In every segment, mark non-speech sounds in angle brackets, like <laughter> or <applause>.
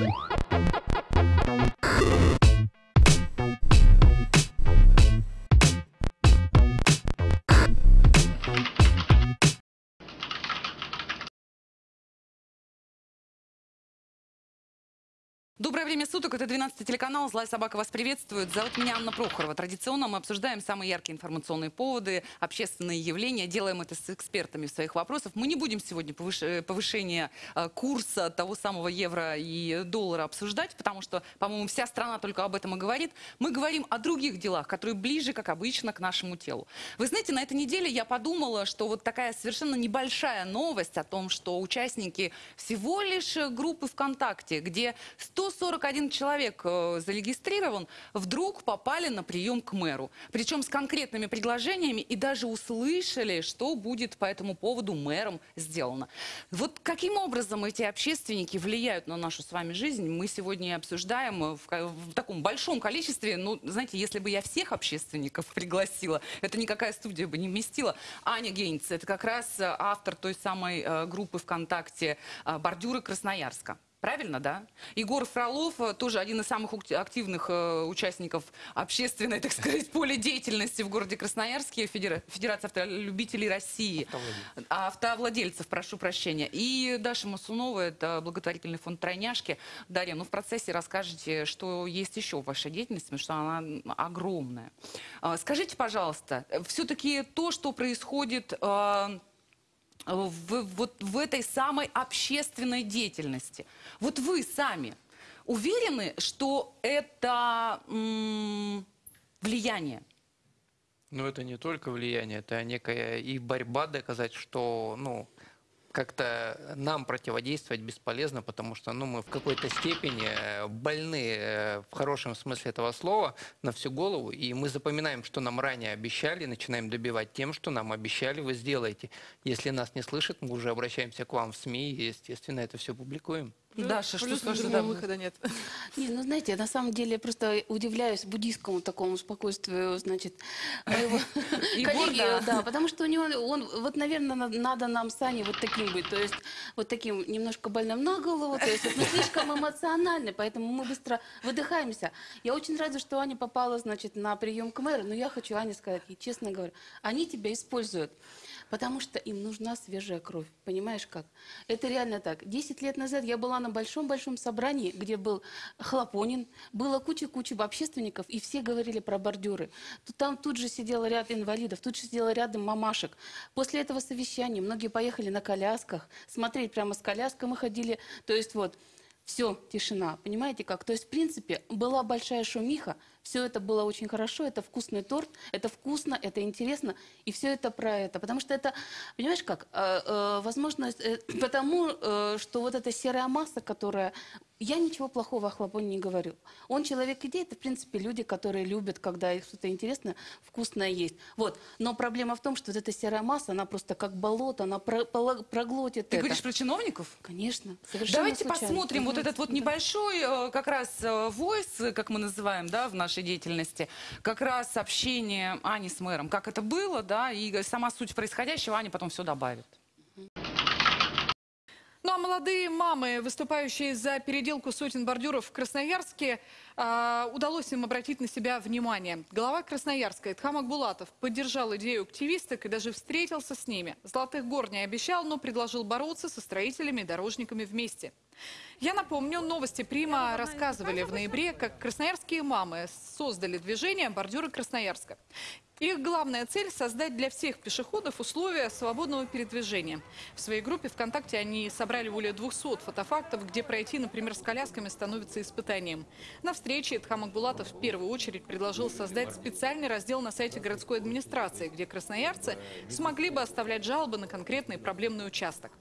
Thank you. Время суток, это 12 телеканал, Злая собака вас приветствует. Зовут меня Анна Прохорова. Традиционно мы обсуждаем самые яркие информационные поводы, общественные явления, делаем это с экспертами в своих вопросах. Мы не будем сегодня повыш... повышение э, курса того самого евро и доллара обсуждать, потому что, по-моему, вся страна только об этом и говорит. Мы говорим о других делах, которые ближе, как обычно, к нашему телу. Вы знаете, на этой неделе я подумала, что вот такая совершенно небольшая новость о том, что участники всего лишь группы ВКонтакте, где 141 человек э, зарегистрирован, вдруг попали на прием к мэру. Причем с конкретными предложениями и даже услышали, что будет по этому поводу мэром сделано. Вот каким образом эти общественники влияют на нашу с вами жизнь, мы сегодня и обсуждаем э, в, в таком большом количестве. Ну, знаете, если бы я всех общественников <laughs> пригласила, это никакая студия бы не вместила. Аня Гейнц, это как раз э, автор той самой группы ВКонтакте «Бордюры Красноярска». Правильно, да? Егор Фролов, э, тоже один из самых активных э, участников общественной, так сказать, <laughs> поля деятельности в городе Красноярске, Федера- Федерация автолюбителей России. А, Автовладельцев, прошу прощения. И Даша Масунова, это благотворительный фонд «Тройняшки». Дарья, ну в процессе расскажете, что есть еще в вашей деятельности, потому что она огромная. А, Скажите, пожалуйста, все-таки то, что происходит... в, вот в этой самой общественной деятельности. Вот вы сами уверены, что это влияние? Ну, это не только влияние, это некая и борьба доказать, что, ну, как-то нам противодействовать бесполезно, потому что, ну, мы в какой-то степени э, больны э, в хорошем смысле этого слова на всю голову, и мы запоминаем, что нам ранее обещали, начинаем добивать тем, что нам обещали, вы сделаете. Если нас не слышат, мы уже обращаемся к вам в СМИ, и, естественно, это все публикуем. Даша, что другого Да. выхода нет. <laughs> Не, ну знаете, на самом деле я просто удивляюсь буддийскому такому спокойствию, значит, моего <laughs> коллеги, да. да, потому что у него, он, вот, наверное, на- надо нам с Аней вот таким быть, то есть вот таким немножко больным на голову, то есть мы слишком <laughs> эмоциональны, поэтому мы быстро выдыхаемся. Я очень рада, что Аня попала, значит, на прием к мэру, но я хочу Ане сказать, и честно говоря, они тебя используют. Потому что им нужна свежая кровь. Понимаешь как? Это реально так. Десять лет назад я была на большом-большом собрании, где был Хлопонин, было куча-куча общественников, и все говорили про бордюры. Там тут же сидел ряд инвалидов, тут же сидел рядом мамашек. После этого совещания многие поехали на колясках, смотреть прямо с коляской мы ходили. То есть вот, все, тишина. Понимаете как? То есть, в принципе, была большая шумиха, все это было очень хорошо, это вкусный торт, это вкусно, это интересно, и все это про это. Потому что это, понимаешь как, Э, э, возможно, э, <clears throat> потому э, что вот эта серая масса, которая... Я ничего плохого о Хлопоне не говорю. Он человек идей, это, в принципе, люди, которые любят, когда их что-то интересное, вкусное есть. Вот. Но проблема в том, что вот эта серая масса, она просто как болото, она про- проглотит Ты это. говоришь про чиновников? Конечно. Давайте случайно. посмотрим вот Мгм. этот вот небольшой э, как раз войс, как мы называем, да, в нашей деятельности, как раз общение Ани с мэром, как это было, да, и сама суть происходящего Аня потом все добавит. Ну а молодые мамы, выступающие за переделку сотен бордюров в Красноярске, а, удалось им обратить на себя внимание. Глава Красноярска Эдхам Акбулатов поддержал идею активисток и даже встретился с ними. Золотых гор не обещал, но предложил бороться со строителями и дорожниками вместе. Я напомню, новости Прима рассказывали в ноябре, как красноярские мамы создали движение «Бордюры Красноярска». Их главная цель – создать для всех пешеходов условия свободного передвижения. В своей группе ВКонтакте они собрали более 200 фотофактов, где пройти, например, с колясками становится испытанием. На встрече Эдхам Акбулатов в первую очередь предложил создать специальный раздел на сайте городской администрации, где красноярцы смогли бы оставлять жалобы на конкретный проблемный участок.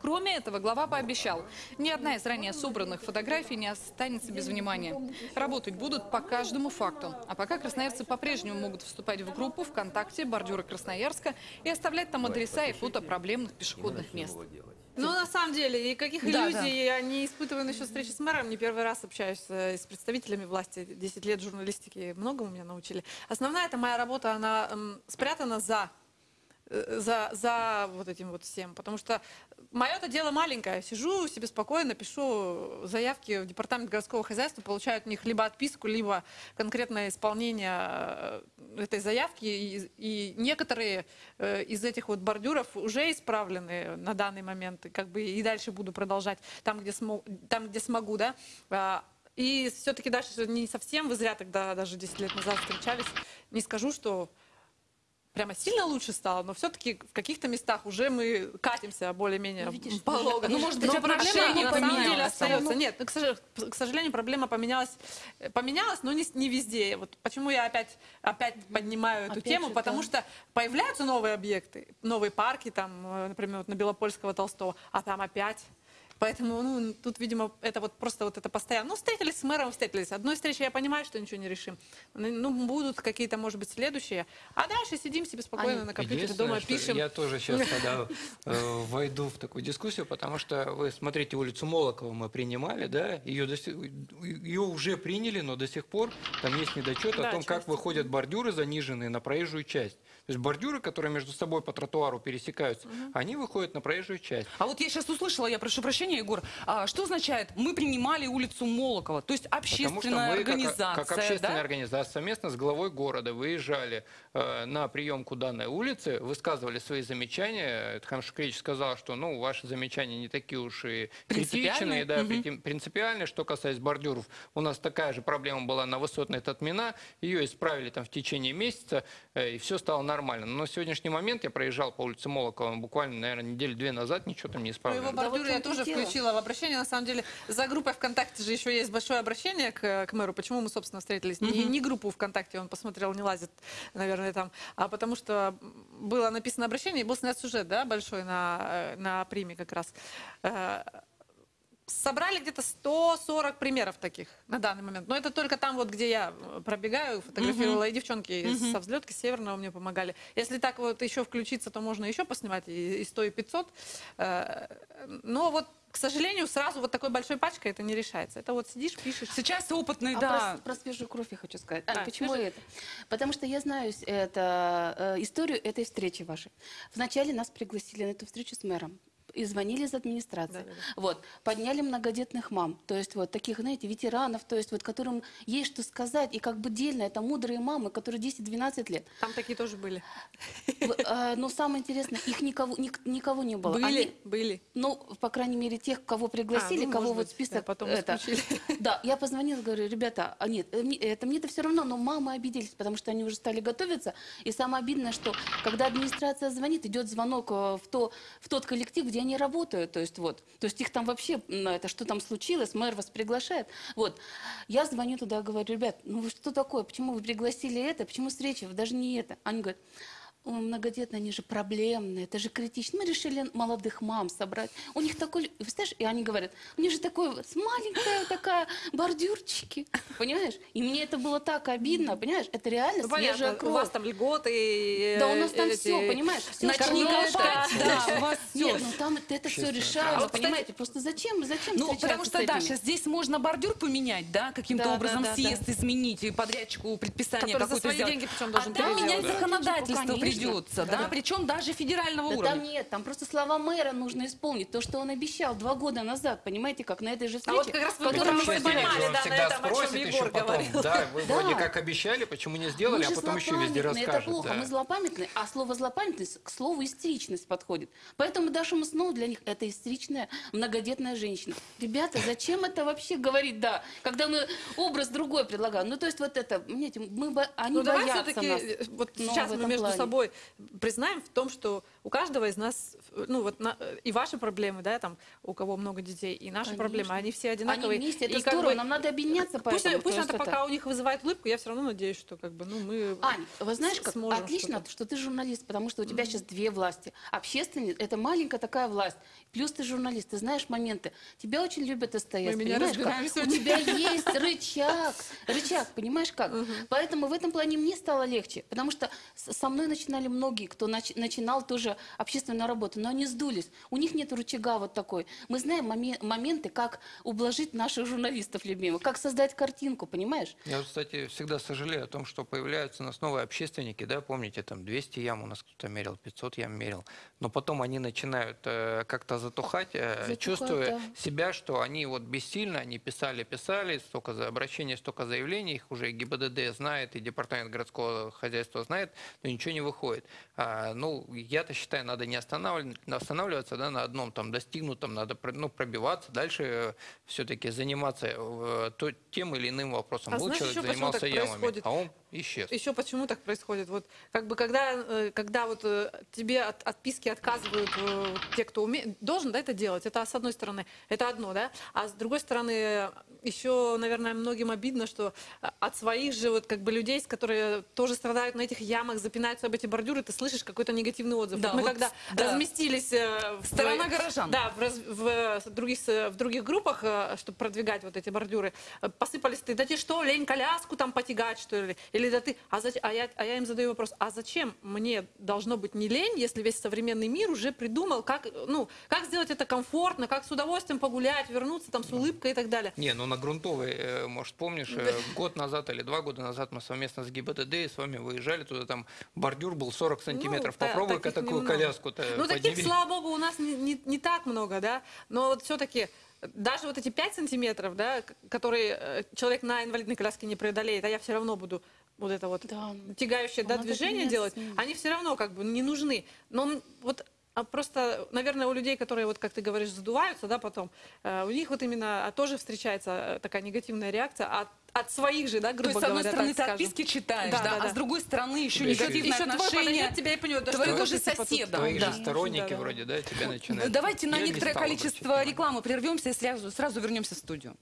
Кроме этого, глава пообещал, ни одна из ранее собранных фотографий не останется без внимания. Работать будут по каждому факту. А пока красноярцы по-прежнему могут вступать в группу ВКонтакте «Бордюры Красноярска» и оставлять там адреса и фото проблемных пешеходных мест. Ну, на самом деле, и каких Да, иллюзий я не испытываю насчет встречи с мэром. Не первый раз общаюсь э, с представителями власти. 10 лет журналистики многому меня научили. Основная эта моя работа, она м, спрятана за за, за вот этим вот всем. Потому что мое-то дело маленькое. Сижу себе спокойно, пишу заявки в департамент городского хозяйства, получаю от них либо отписку, либо конкретное исполнение э, этой заявки. И, и некоторые э, из этих вот бордюров уже исправлены на данный момент. И как бы и дальше буду продолжать там, где, смог, там, где смогу, да. А, И все-таки дальше не совсем, вы зря тогда даже 10 лет назад встречались. Не скажу, что прямо сильно лучше стало, но все-таки в каких-то местах уже мы катимся более-менее Ну, полого. Ну, может быть, Но проблема на самом деле остается. Нет, ну, к сожалению, к сожалению, проблема поменялась, э, поменялась, но не, не везде. Вот почему я опять, опять поднимаю эту Опять тему, же, потому да. что появляются новые объекты, новые парки, там, э, например, вот на Белопольского Толстого, а там опять Поэтому, ну, тут, видимо, это вот просто вот это постоянно. Ну, встретились с мэром, встретились. Одной встречи я понимаю, что ничего не решим. Ну, будут какие-то, может быть, следующие. А дальше сидим себе спокойно Аня, на компьютере дома, пишем. Я тоже сейчас <laughs> тогда э, войду в такую дискуссию, потому что вы смотрите улицу Молокова мы принимали, да, ее, до сих- ее уже приняли, но до сих пор там есть недочет Да, о том, как выходят бордюры заниженные на проезжую часть. То есть бордюры, которые между собой по тротуару пересекаются, они выходят на проезжую часть. А вот я сейчас услышала, я прошу прощения, Егор, а что означает «мы принимали улицу Молокова»? То есть Потому что общественная мы, как- организация, как, общественная да? организация, совместно с главой города выезжали на приемку данной улицы, высказывали свои замечания. Тхан Шукрич сказал, что ну, ваши замечания не такие уж и Принципиальные? критичные, да, прити- принципиальные. Что касается бордюров, у нас такая же проблема была на высотной Татмина. Ее исправили там в течение месяца, э, и все стало нормально. Но на сегодняшний момент я проезжал по улице Молокова буквально, наверное, недели две назад, ничего там не Ну, исправлено. его Да бордюры вот я тоже дело. включила в обращение. На самом деле, за группой ВКонтакте же еще есть большое обращение к, к мэру. Почему мы, собственно, встретились? Не, не группу ВКонтакте, он посмотрел, не лазит, наверное, там. А потому что было написано обращение, и был снят сюжет, да, большой на, э, на приме как раз. Собрали где-то 140 примеров таких на данный момент. Но это только там, вот, где я э, пробегаю, фотографировала, и девчонки со взлетки северного мне помогали. Если так вот еще включиться, то можно еще поснимать и, и 100, и 500. Э, Но вот, к сожалению, сразу вот такой большой пачкой это не решается. Это вот сидишь, пишешь. Сейчас опытный, А да. про, про свежую кровь я хочу сказать. А, Почему свежая? это? Потому что я знаю это, э, историю этой встречи вашей. Вначале нас пригласили на эту встречу с мэром. И звонили из администрации. Да-да-да. Вот, подняли многодетных мам, то есть вот таких, знаете, ветеранов, то есть вот которым есть что сказать, и как бы дельно, это мудрые мамы, которые 10-12 лет. Там такие тоже были. Э, Но самое интересное, их никого, ник- никого не было. Были, Они- были. ну, по крайней мере, тех, кого пригласили, А, ну, кого вот быть, список да, потом это. <laughs> Да, я позвонила, говорю, ребята, а нет, э, это мне-то все равно, но мамы обиделись, потому что они уже стали готовиться. И самое обидное, что когда администрация звонит, идет звонок э, в, то, в тот коллектив, где они работают. То есть вот, то есть их там вообще, это что там случилось, мэр вас приглашает. Вот, я звоню туда, говорю, ребят, ну вы что такое, почему вы пригласили это, почему встреча, Вы даже не это. Они говорят, «Ой, многодетные, они же проблемные, это же критично. Мы решили молодых мам собрать. У них такой, вы знаешь, и они говорят, у них же такой вот маленькая такая бордюрчики, понимаешь? И мне это было так обидно, понимаешь? Это реально Ну, свежая понятно, у кровь. вас там льготы. э, Да у нас там эти- все, понимаешь? Все Начнёшка, да, у вас всё. Нет, ну там это, все решаемо, право. понимаете? Просто зачем, зачем Ну, потому что, да, сейчас здесь можно бордюр поменять, да, каким-то Да, да, образом да, да. съезд изменить, и подрядчику предписание какое-то свои сделать. деньги причем а должен там менять Да. законодательство Конечно. Придется, да, Да. причем даже федерального Да уровня. там нет, там просто слова мэра нужно исполнить. То, что он обещал два года назад, понимаете, как на этой же А встрече. вот как раз вы в которой мы он да, на всегда этом, о чем Егор еще потом. говорил. Да, вы <laughs> Да. вроде как обещали, почему не сделали, а потом еще везде расскажут. Это плохо, да. мы злопамятные, а слово злопамятность к слову истеричность подходит. Поэтому Даша Маснова для них это истеричная многодетная женщина. Ребята, зачем это вообще говорить, да, когда мы образ другой предлагаем? Ну, то есть вот это, понимаете, мы, они Ну боятся все-таки нас. вот Ну, сейчас мы между плане. Собой признаем в том, что у каждого из нас, ну вот на- и ваши проблемы, да, там у кого много детей, и наши Конечно. проблемы, они все Они одинаковые. вместе, это И здорово, бы нам надо объединяться Пусть, поэтому. пусть это что пока у них вызывает улыбку, я все равно надеюсь, что как бы, ну мы. Ань, вы знаешь, как сможем отлично, что-то. что ты журналист, потому что у тебя сейчас две власти. Общественный – это маленькая такая власть. Плюс ты журналист, ты знаешь моменты. Тебя очень любят СТС, понимаешь как? У тебя <laughs> есть рычаг, рычаг, понимаешь как? Поэтому в этом плане мне стало легче, потому что со мной начинают начинали многие, кто нач- начинал тоже общественную работу, но они сдулись. У них нет рычага вот такой. Мы знаем моме- моменты, как ублажить наших журналистов любимых, как создать картинку, понимаешь? Я, кстати, всегда сожалею о том, что появляются у нас новые общественники, да, помните, там 200 ям у нас кто-то мерил, 500 ям мерил, но потом они начинают э, как-то затухать, э, Затухают, чувствуя да. себя, что они вот бессильно, они писали, писали, столько за обращений, столько заявлений, их уже и ГИБДД знает, и Департамент городского хозяйства знает, но ничего не выходит. А, ну, я-то считаю, надо не останавливаться, да, на одном там достигнутом, надо ну, пробиваться, дальше все-таки заниматься э, то, тем или иным вопросом. А Вот знаешь человек занимался ямами, происходит? а он исчез. Еще почему так происходит? Вот как бы когда, э, когда вот э, тебе от отписки отказывают э, те, кто умеет, должен да, это делать. Это с одной стороны, это одно, да. А с другой стороны, еще, наверное, многим обидно, что от своих же вот как бы людей, которые тоже страдают на этих ямах, запинаются об эти бордюры, ты слышишь какой-то негативный отзыв. Да, Вот мы вот, когда да. разместились в Сторона свои- горожан. Да, в, раз- в, других, в других группах, чтобы продвигать вот эти бордюры, посыпались ты, да тебе что, лень коляску там потягать, что ли? Или да ты, а, зач- а, я, а я им задаю вопрос, а зачем мне должно быть не лень, если весь современный мир уже придумал, как, ну, как сделать это комфортно, как с удовольствием погулять, вернуться там с улыбкой и так далее. Не, ну на грунтовой, э, может, помнишь, э, год назад или два года назад мы совместно с ГИБДД и с вами выезжали туда, там бордюр был 40 сантиметров. Ну, Попробуй-ка таких такую коляску-то Ну, таких, подними. слава богу, у нас не, не- не так много, да. Но вот все-таки даже вот эти 5 сантиметров, да, которые э, человек на инвалидной коляске не преодолеет, а я все равно буду вот это вот Да. тягающее Ну, да, движение делать, они все равно как бы не нужны. Но вот а просто, наверное, у людей, которые, вот как ты говоришь, задуваются, да, потом, э, у них вот именно а, тоже встречается э, такая негативная реакция от, от своих же, да, То грубо есть, с одной говоря, стороны, ты скажем. отписки читаешь, Да, да, да, а с другой стороны еще Да, еще- негативное еще тебя и поймет, да твоего что же типа, соседа. Твоих да. же сторонники Да, да. вроде, да, тебя начинают. Давайте на Я не некоторое количество рекламы прервемся и сразу, сразу вернемся в студию.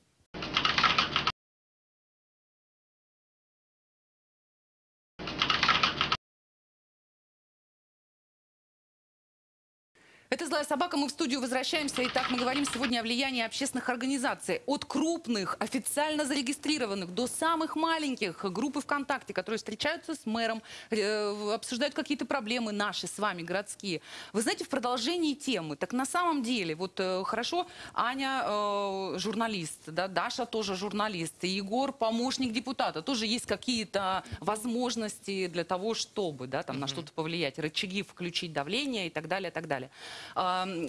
Это «Злая собака». Мы в студию возвращаемся. Итак, мы говорим сегодня о влиянии общественных организаций. От крупных, официально зарегистрированных, до самых маленьких группы ВКонтакте, которые встречаются с мэром, э, обсуждают какие-то проблемы наши с вами, городские. Вы знаете, в продолжении темы, так на самом деле, вот э, хорошо, Аня э, журналист, да, Даша тоже журналист, и Егор помощник депутата. Тоже есть какие-то возможности для того, чтобы да, там, на что-то повлиять, рычаги включить давление и так далее, и так далее.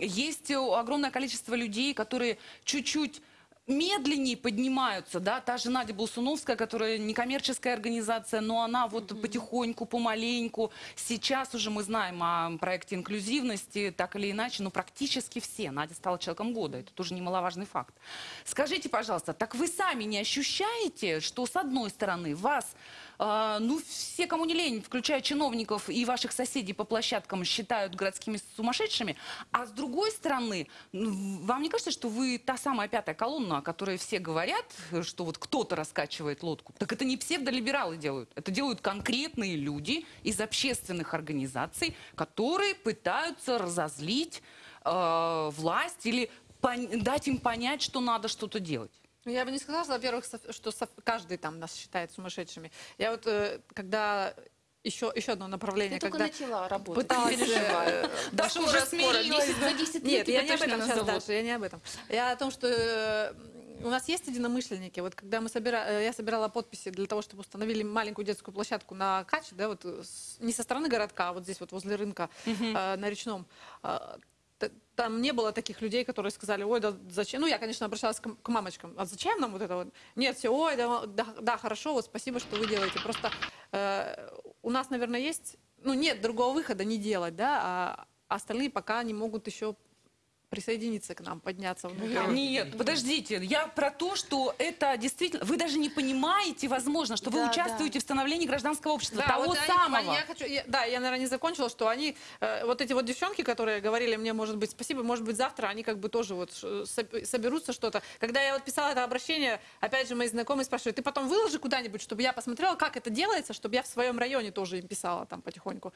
Есть э, огромное количество людей, которые чуть-чуть медленнее поднимаются, да, та же Надя Болсуновская, которая некоммерческая организация, но она вот потихоньку, помаленьку, сейчас уже мы знаем о проекте инклюзивности, так или иначе, но практически все. Надя стала человеком года, это тоже немаловажный факт. Скажите, пожалуйста, так вы сами не ощущаете, что с одной стороны вас ну, все, кому не лень, включая чиновников и ваших соседей по площадкам, считают городскими сумасшедшими. А с другой стороны, ну, вам не кажется, что вы та самая пятая колонна, о которой все говорят, что вот кто-то раскачивает лодку? Так это не псевдолибералы делают. Это делают конкретные люди из общественных организаций, которые пытаются разозлить э, власть или дать им понять, что надо что-то делать. Ну, Я бы не сказала, во-первых, что каждый там нас считает сумасшедшими. Я вот, э, когда еще, еще одно направление, Ты только когда начала работать. пыталась... э, Даша Скоро, уже скоро, смирилась. 10 за 10 лет Нет, я не об этом сейчас. Даша, я не об этом. Я о том, что э, у нас есть единомышленники. Вот когда мы собира... я собирала подписи для того, чтобы установили маленькую детскую площадку на Каче, да, вот с- не со стороны городка, а вот здесь вот возле рынка э, на речном. э, там не было таких людей, которые сказали, ой, да зачем? Ну, я, конечно, обращалась к, к мамочкам. А зачем нам вот это вот? Нет, все, ой, да, да, да, хорошо, вот спасибо, что вы делаете. Просто э, у нас, наверное, есть, ну, нет другого выхода не делать, да, а остальные пока не могут еще присоединиться к нам, подняться внутрь. Нет, подождите, я про то, что это действительно... Вы даже не понимаете, возможно, что вы Да, участвуете в становлении гражданского общества, Да, того вот они- самого. я хочу, я- да, я, наверное, не закончила, что они, э, вот эти вот девчонки, которые говорили мне, может быть, спасибо, может быть, завтра, они как бы тоже вот соберутся что-то. Когда я вот писала это обращение, опять же, мои знакомые спрашивают, ты потом выложи куда-нибудь, чтобы я посмотрела, как это делается, чтобы я в своем районе тоже им писала там потихоньку.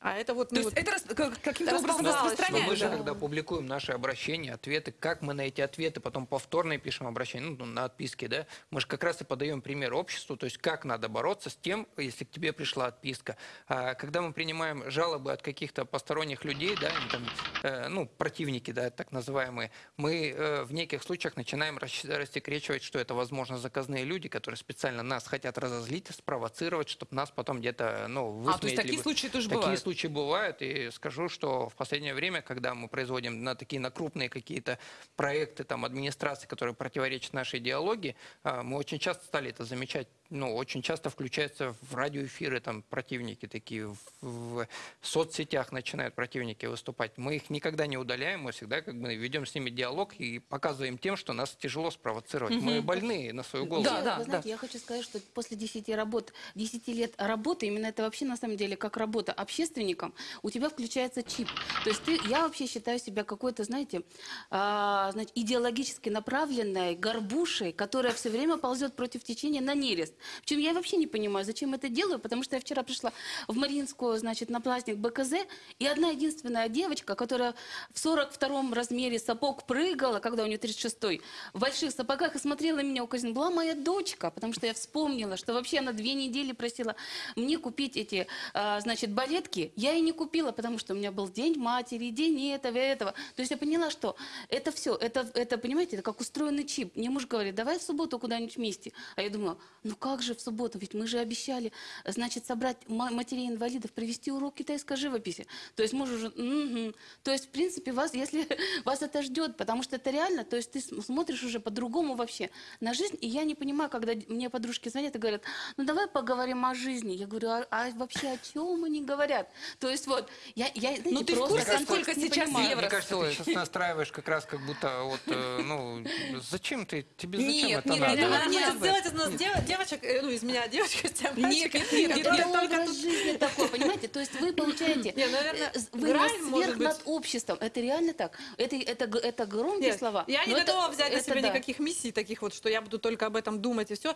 А это вот... То ну, есть вот- это каким-то образом распространяется. мы же, да. когда публикуем наши обращения, ответы, как мы на эти ответы потом повторно пишем обращение, ну, на отписки, да, мы же как раз и подаем пример обществу, то есть как надо бороться с тем, если к тебе пришла отписка. А когда мы принимаем жалобы от каких-то посторонних людей, да, там, э, ну, противники, да, так называемые, мы э, в неких случаях начинаем рас- рассекречивать, что это, возможно, заказные люди, которые специально нас хотят разозлить, спровоцировать, чтобы нас потом где-то, ну, высмеять. А, то есть такие либо- случаи тоже Такие бывают? случаи бывают, и скажу, что в последнее время, когда мы производим на такие на крупные какие-то проекты там администрации, которые противоречат нашей идеологии, а, мы очень часто стали это замечать. Ну, очень часто включаются в радиоэфиры там противники такие, в, в соцсетях начинают противники выступать. Мы их никогда не удаляем, мы всегда как бы ведем с ними диалог и показываем тем, что нас тяжело спровоцировать. Мы больные на свою голову. Да, Вы да, знаете, да. я хочу сказать, что после 10, работ, 10 лет работы, именно это вообще на самом деле как работа общественником, у тебя включается чип. То есть ты, я вообще считаю себя какой-то, знаете, а, значит, идеологически направленной горбушей, которая все время ползет против течения на нерест. Причем я вообще не понимаю, зачем это делаю, потому что я вчера пришла в Мариинскую, значит, на праздник БКЗ, и одна единственная девочка, которая в 42 размере сапог прыгала, когда у нее 36-й, в больших сапогах и смотрела на меня укоризненно, была моя дочка, потому что я вспомнила, что вообще она две недели просила мне купить эти, а, значит, балетки. Я и не купила, потому что у меня был день матери, день этого этого. То есть я поняла, что это все, это, это, понимаете, это как устроенный чип. Мне муж говорит, давай в субботу куда-нибудь вместе. А я думаю, ну как же в субботу, ведь мы же обещали, значит, собрать ма- матерей инвалидов, провести урок китайской живописи. То есть муж уже, «Мгм». то есть, в принципе, вас, если <laughs> вас это ждет, потому что это реально, то есть ты см- смотришь уже по-другому вообще на жизнь, и я не понимаю, когда мне подружки звонят и говорят, ну давай поговорим о жизни. Я говорю, а, а вообще о чем они говорят? То есть вот, я, я знаете, Ну, ты в просто сколько сейчас евро Мне кажется, ты стоит? Сейчас настраиваешь как раз как будто вот, э, ну, зачем ты, тебе зачем Нет, это нет, надо? нет, Она нет, хочет нет. сделать из нас дев- девочек, э, ну, из меня девочка, с тебя Нет, нет, нет, И нет, только- Это тут- жизни такой, понимаете? То есть вы получаете, Не, наверное, э, вы может сверх быть. над обществом. Это реально так. Это, это, это громкие Нет, слова. Я не это- готова взять на это себя да. никаких миссий таких вот, что я буду только об этом думать и все.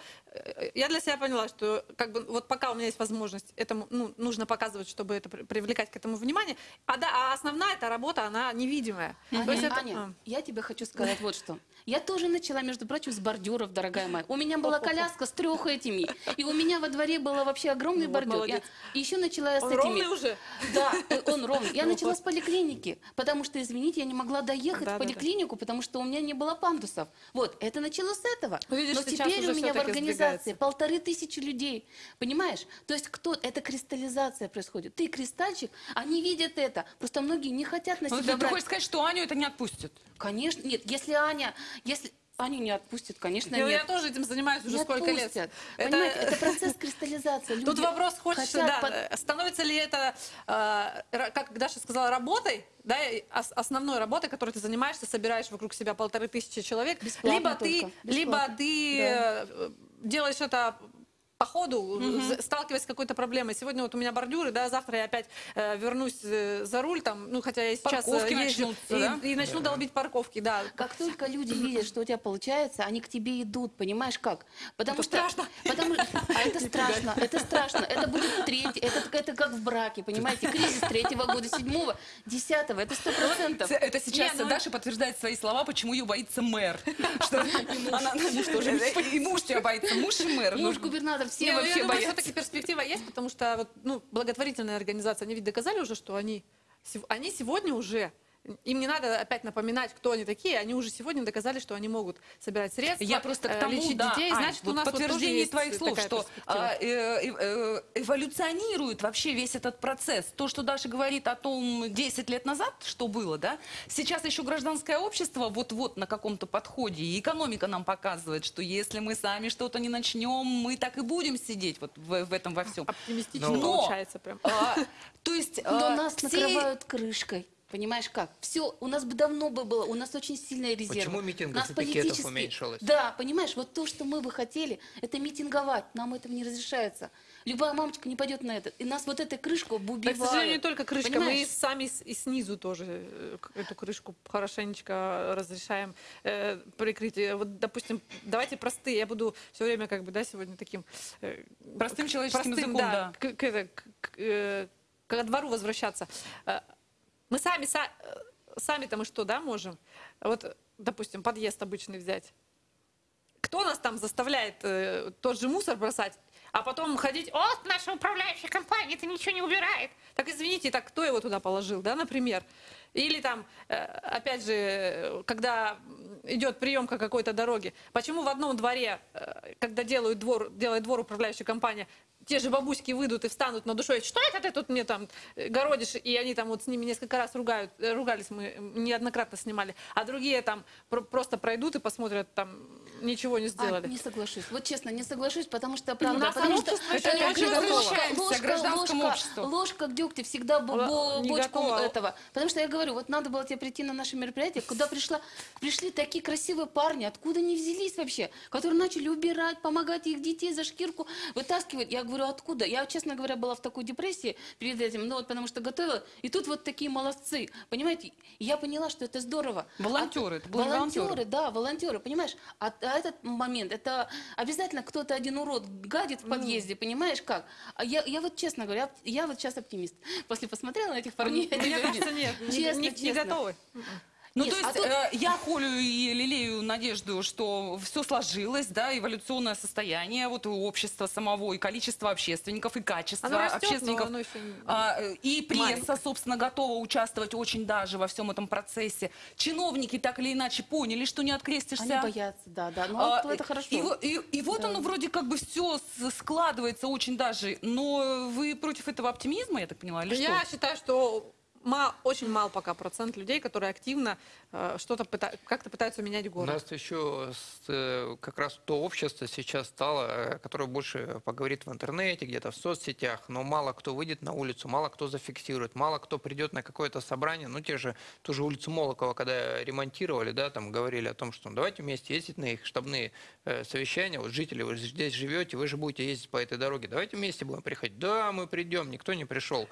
Я для себя поняла, что как бы вот пока у меня есть возможность, этому ну, нужно показывать, чтобы это при- привлекать к этому внимание. А да, а основная эта работа, она невидимая. Аня, То есть это- Аня, я тебе хочу сказать вот что. Я тоже начала, между прочим, с бордюров, дорогая моя. У меня была коляска с трех этими. И у меня во дворе было вообще огромный Ну вот, бордюр. Я- и еще начала я с Он этими. ровный уже? Да, он ровный. Я Ну начала вот. с поликлиники, потому что, извините, я не могла доехать Да, в да, да. поликлинику, потому что у меня не было пандусов. Вот, это началось с этого. Ну, видишь, Но теперь у меня в организации полторы тысячи людей. Понимаешь? То есть кто? Это кристаллизация происходит. Ты кристальчик, они видят это. Просто многие не хотят на Ну, себя ты, ты брать. хочешь сказать, что Аню это не отпустит? Конечно, нет. Если Аня, если Аню не отпустят, конечно, нет. Я тоже этим занимаюсь уже Не сколько лет. отпустят. Это- Понимаете, это процесс кристаллизации. Тут Люди вопрос, хочешь, хотят да, под- становится ли это, э, ра- как Даша сказала, работой, да, основной работой, которой ты занимаешься, собираешь вокруг себя полторы тысячи человек, Бесплатно либо ты, только, либо бесплатно, ты да. э, делаешь это по ходу, з- сталкиваясь с какой-то проблемой. Сегодня вот у меня бордюры, да, завтра я опять э, вернусь э, за руль, там, ну, хотя я сейчас э, Парковки езжу, начнутся, и, да? и начну долбить парковки, да. Как только люди видят, что у тебя получается, они к тебе идут, понимаешь как? Потому Это что страшно. Потому, <laughs> а это страшно, это страшно. Это будет третий, это, это как в браке, понимаете? Кризис третьего года, седьмого, десятого, это сто процентов. Это сейчас Не, ну- Даша подтверждает свои слова, почему ее боится мэр. <laughs> Что она- муж тоже. И муж тебя боится, муж и мэр. Муж, Ну, губернатор, все ну, вообще я думаю, боятся. все-таки перспектива есть, потому что вот, ну, благотворительная организация, они ведь доказали уже, что они, они сегодня уже, им не надо опять напоминать, кто они такие, они уже сегодня доказали, что они могут собирать средства, Я просто к э, тому, лечить да, детей, Ань, значит, у вот нас вот тоже подтверждение есть твоих слов, что а, э, э, э, эволюционирует вообще весь этот процесс. То, что Даша говорит о том 10 лет назад, что было, да, сейчас еще гражданское общество вот-вот на каком-то подходе, и экономика нам показывает, что если мы сами что-то не начнем, мы так и будем сидеть вот в, в этом во всем. Оптимистично Ну, получается прям. А, то есть Но а, нас все- накрывают крышкой. Понимаешь как? Все, у нас бы давно бы было, у нас очень сильная резерва. Почему митингов Нас и пикетов уменьшилось? Да, понимаешь, вот то, что мы бы хотели, это митинговать. Нам этого не разрешается. Любая мамочка не пойдет на это. И нас вот этой Да, убивают. к сожалению, не только крышка, мы Понимаешь? и сами с- и снизу тоже э, к- эту крышку хорошенечко разрешаем э, прикрыть. Э, Вот, допустим, давайте простые, я буду все время как бы, да, сегодня таким... э, Простым человеческим простым, языком, да. К, к- это, к- к, э, к двору возвращаться. Мы сами, са- э, сами-то мы что, да, можем? Вот, допустим, подъезд обычный взять. Кто нас там заставляет э, тот же мусор бросать, а потом ходить, о, наша управляющая компания, это ничего не убирает. Так извините, так кто его туда положил, да, например? Или там, э, опять же, когда идет приемка какой-то дороги, почему в одном дворе, э, когда делают двор, делает двор управляющая компания, те же бабуськи выйдут и встанут на душой, что это ты тут мне там э, городишь, и они там вот с ними несколько раз ругают, э, ругались, мы неоднократно снимали, а другие там про- просто пройдут и посмотрят, там ничего не А, сделали. не соглашусь. Вот честно, не соглашусь, потому что правда, нас потому что Это опять же ложка- ложка, ложка, ложка к дегтю всегда бо- не бочку этого. Потому что я говорю, вот надо было тебе прийти на наше мероприятие, куда пришла, пришли такие красивые парни, откуда они взялись вообще, которые начали убирать, помогать их детей за шкирку, вытаскивать. Я говорю, откуда? Я, честно говоря, была в такой депрессии перед этим, ну вот потому что готовила, и тут вот такие молодцы, понимаете? Я поняла, что это здорово. Волонтеры, А- волонтеры. волонтеры, да, волонтеры, понимаешь? А, а этот момент, это обязательно кто-то один урод гадит в подъезде, понимаешь как? А я, я вот честно говорю, я, я вот сейчас оптимист. После посмотрела на этих парней. я Мне говорю, кажется, нет, не- честно, не, не честно. готовы. Ну, Нет, то а есть тут- э, я холю и лелею надежду, что все сложилось, да, эволюционное состояние вот у общества самого, и количество общественников, и качество Оно растет, но общественников. оно еще А, э, и пресса, маленькое. собственно, готова участвовать очень даже во всем этом процессе. Чиновники так или иначе поняли, что не открестишься. Они боятся, да, да. Ну, А, это хорошо. И, и- и вот оно вроде как бы все складывается очень даже. Но вы против этого оптимизма, я так поняла, или Я что? считаю, что ма- очень мал пока процент людей, которые активно э, что-то пыта- как-то пытаются менять У город. нас еще с, э, как раз то общество сейчас стало, э, которое больше поговорит в интернете, где-то в соцсетях, но мало кто выйдет на улицу, мало кто зафиксирует, мало кто придет на какое-то собрание. Ну, те же, ту же улицу Молокова, когда ремонтировали, да, там говорили о том, что ну, давайте вместе ездить на их штабные э, совещания. Вот жители, вы здесь живете, вы же будете ездить по этой дороге. Давайте вместе будем приходить. Да, мы придем, никто не пришел.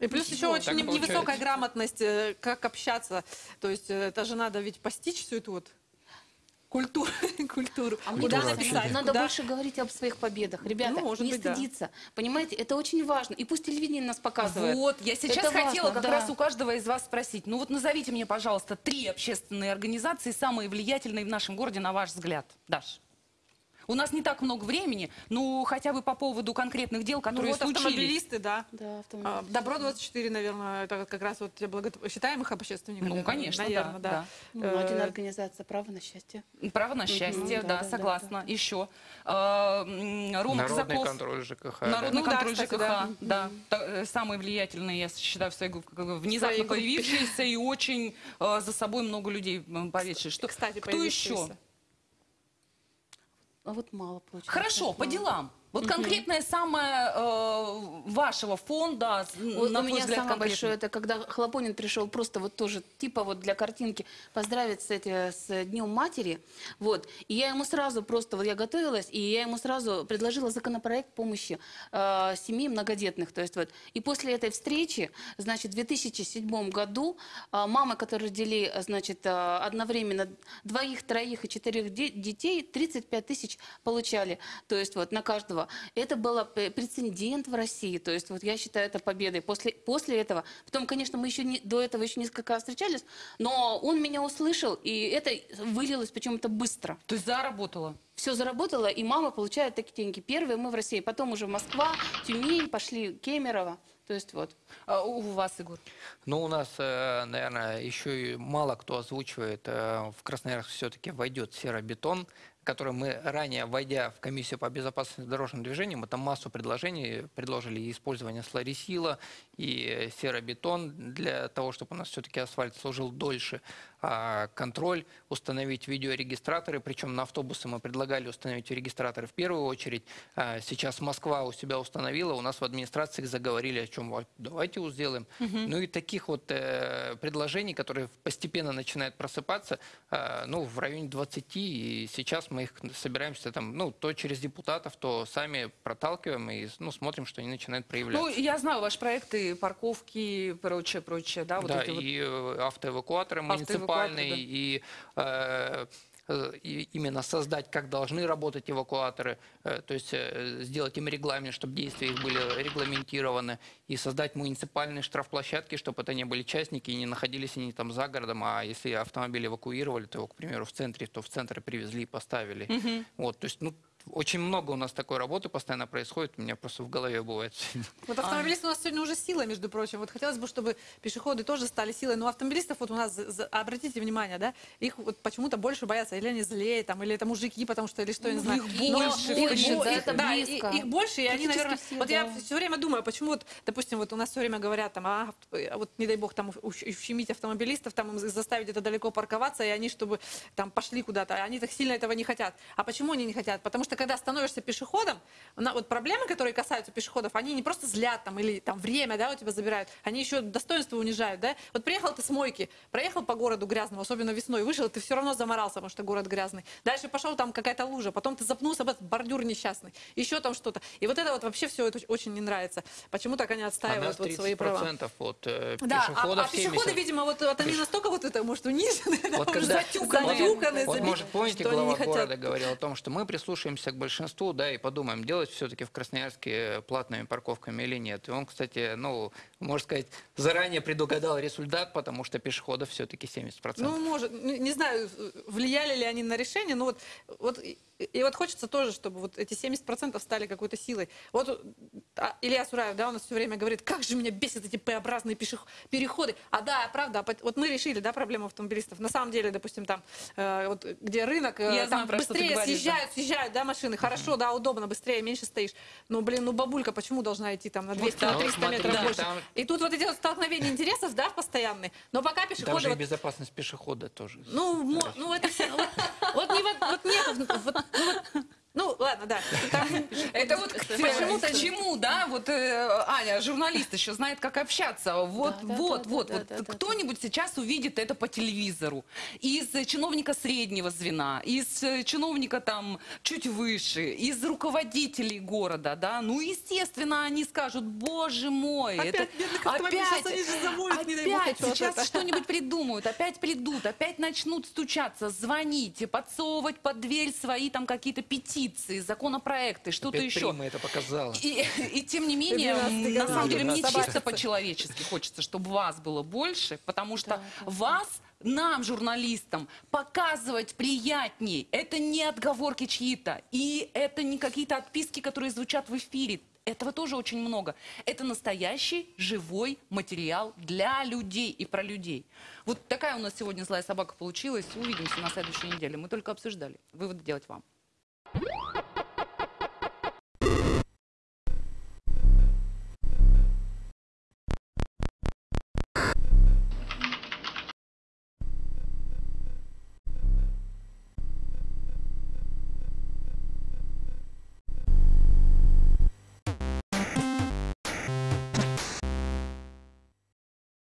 И плюс еще Вот, очень не- невысокая получается. грамотность, э, как общаться. То есть это же надо ведь постичь всю эту вот культуру. <laughs> культуру. А мне Куда кажется, написать, надо куда- больше говорить об своих победах. Ребята, Ну, может не быть, да. стыдиться. Понимаете, это очень важно. И пусть телевидение нас показывает. Вот, я сейчас Это хотела важно, как да. раз у каждого из вас спросить. Ну вот назовите мне, пожалуйста, три общественные организации, самые влиятельные в нашем городе, на ваш взгляд. Даш. У нас не так много времени, ну хотя бы по поводу конкретных дел, Ну которые вот случились. автомобилисты, да. Да. А, Добро-24, наверное, это как раз вот благо... считаем их общественниками? Ну, конечно, наверное, да, да. Ну, один Э, организация «Право на счастье». Право на счастье, да, да, да, согласна. Еще. А, м, Рома Народный Казаков. контроль ЖКХ. да. Народный Ну да, контроль кстати, ЖКХ, да. да. Та- э, Самые влиятельные, я считаю, в своей группе, внезапно своей группе. появившиеся и очень э, за собой много людей м, поведшие. Что, Кстати, кто еще? А вот мало получается. Хорошо, по делам. Вот конкретное самое э, вашего фонда, Вот на у меня взгляд, самое конкретно. большое, это когда Хлопонин пришел просто вот тоже, типа вот для картинки, поздравить с, эти, с Днем Матери. Вот. И я ему сразу просто, вот я готовилась, и я ему сразу предложила законопроект помощи э, семьи многодетных. То есть вот. И после этой встречи, значит, в 2007 году э, мамы, которые родили, значит, э, одновременно двоих, троих и четырех де- детей, 35 тысяч получали. То есть вот на каждого. Это был прецедент в России. То есть вот я считаю это победой. После, после этого, потом, конечно, мы еще не, до этого еще несколько раз встречались, но он меня услышал, и это вылилось почему-то быстро. То есть заработала. Все заработало, и мама получает такие деньги. Первые мы в России, потом уже Москва, Тюмень, пошли Кемерово. То есть вот. А у вас, Егор? Ну, у нас, э, наверное, еще и мало кто озвучивает, э, в Красноярск все-таки войдет серобетон, который мы ранее, войдя в комиссию по безопасности дорожного движения, мы там массу предложений предложили. Использование сларисила, и серобетон для того, чтобы у нас все-таки асфальт служил дольше, контроль, установить видеорегистраторы, причем на автобусы мы предлагали установить регистраторы в первую очередь. А Сейчас Москва у себя установила, у нас в администрации заговорили о чем, давайте сделаем. Ну и таких вот э, предложений, которые постепенно начинают просыпаться, э, ну, в районе 20, и сейчас мы их собираемся там, ну, то через депутатов, то сами проталкиваем и, ну, смотрим, что они начинают проявляться. Ну, я знаю ваши проекты, парковки, прочее, прочее, да, вот да, эти вот. и э, автоэвакуаторы Автоэвакуаторы, да. и э, э, и именно создать, как должны работать эвакуаторы, э, то есть сделать им регламент, чтобы действия их были регламентированы, и создать муниципальные штрафплощадки, чтобы это не были частники и не находились они там за городом, а если автомобиль эвакуировали, то его, к примеру, в центре, то в центр привезли и поставили. Вот, то есть, ну, очень много у нас такой работы постоянно происходит, у меня просто в голове бывает. Вот автомобилисты у нас сегодня уже сила, между прочим. Вот хотелось бы, чтобы пешеходы тоже стали силой. Но автомобилистов вот у нас, обратите внимание, да, их вот почему-то больше боятся. Или они злее, там, или это мужики, потому что, или что, я не знаю. их больше, да, их- это да, и- близко. их больше, и они, наверное... все, вот я все время думаю, почему вот, допустим, вот у нас все время говорят, там, а, а вот не дай бог, там, ущ- ущемить автомобилистов, там, им заставить это далеко парковаться, и они, чтобы там пошли куда-то, а они так сильно этого не хотят. А почему они не хотят? Потому что когда становишься пешеходом, на, вот проблемы, которые касаются пешеходов, они не просто злят там или там время, да, у тебя забирают, они еще достоинство унижают, да. Вот приехал ты с мойки, проехал по городу грязному, особенно весной, вышел, ты все равно заморался, потому что город грязный. Дальше пошел там какая-то лужа, потом ты запнулся об этот бордюр несчастный, еще там что-то. И вот это вот вообще все это очень не нравится. Почему так они отстаивают вот свои права? 30% от э, Да, а, пешеходов а пешеходы, 70. видимо, вот, вот они настолько вот это, может, унижены, <laughs> да, Вот уже когда- затюканы, вот- затюканы, Вот, заби- может, помните, глава города говорил о том, что мы прислушаемся к большинству, да, и подумаем, делать все-таки в Красноярске платными парковками или нет. И он, кстати, ну, можно сказать, заранее предугадал результат, потому что пешеходов все-таки 70%. Ну, может, ну, не знаю, влияли ли они на решение, но вот, вот и, вот хочется тоже, чтобы вот эти 70% стали какой-то силой. Вот а, Илья Сураев, да, у нас все время говорит, как же меня бесят эти П-образные переходы. А да, правда, а вот мы решили, да, проблему автомобилистов. На самом деле, допустим, там, э, вот где рынок, э, Я знаю, там ты быстрее говоришь, да. съезжают, съезжают, да, машины. Хорошо, да, удобно, быстрее, меньше стоишь. Но, блин, ну бабулька почему должна идти там на 200, на Ну, 300 метров смотрите, больше? там- И тут вот эти вот столкновения интересов, да, постоянные. Но пока пешеходы... же и вот- безопасность пешехода тоже. ну, ну это все. Вот, вот не вот, вот нет, вот, ну, вот- ну, ладно, да. <laughs> Это <laughs> вот Почему-то- чему, да? Вот э, Аня, журналист еще знает, как общаться. Вот, вот, вот, вот. Кто-нибудь сейчас увидит это по телевизору. Из э, чиновника среднего звена, из э, чиновника там чуть выше, из руководителей города, да? Ну, естественно, они скажут, боже мой, Опять это опять опять сейчас что-нибудь придумают, опять придут, опять начнут стучаться, звонить, подсовывать под дверь свои там какие-то петиции, законопроекты, что-то еще. Это показала. И, <laughs> и тем не менее, 12 на самом деле, мне 12 чисто по-человечески хочется, чтобы вас было больше, потому что да, вас нам, журналистам, показывать приятней. Это не отговорки чьи-то, и это не какие-то отписки, которые звучат в эфире. Этого тоже очень много. Это настоящий живой материал для людей и про людей. Вот такая у нас сегодня злая собака получилась. Увидимся на следующей неделе. Мы только обсуждали. Выводы делать вам. Oh!